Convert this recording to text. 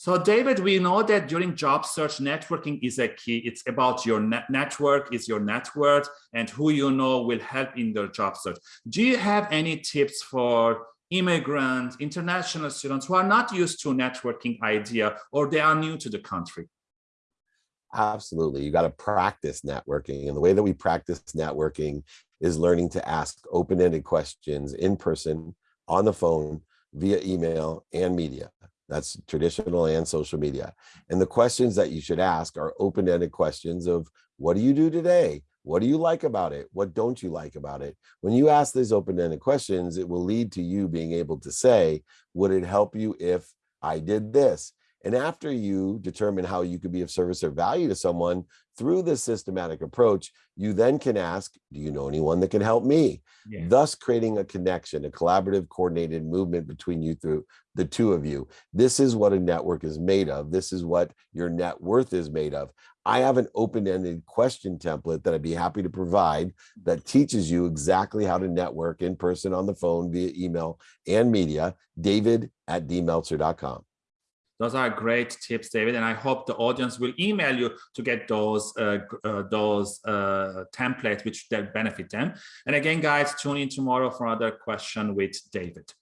So David, we know that during job search, networking is a key. It's about your net network, is your network, and who you know will help in their job search. Do you have any tips for immigrants, international students who are not used to networking idea or they are new to the country? Absolutely. You got to practice networking. And the way that we practice networking is learning to ask open-ended questions in person, on the phone, via email and media. That's traditional and social media. And the questions that you should ask are open-ended questions of what do you do today? What do you like about it? What don't you like about it? When you ask these open-ended questions, it will lead to you being able to say, would it help you if I did this? And after you determine how you could be of service or value to someone through this systematic approach, you then can ask, do you know anyone that can help me? Yeah. Thus creating a connection, a collaborative coordinated movement between you through the two of you. This is what a network is made of. This is what your net worth is made of. I have an open-ended question template that I'd be happy to provide that teaches you exactly how to network in person on the phone via email and media, david at dmeltzer.com. Those are great tips, David, and I hope the audience will email you to get those uh, uh, those uh, templates which that benefit them. And again, guys, tune in tomorrow for another question with David.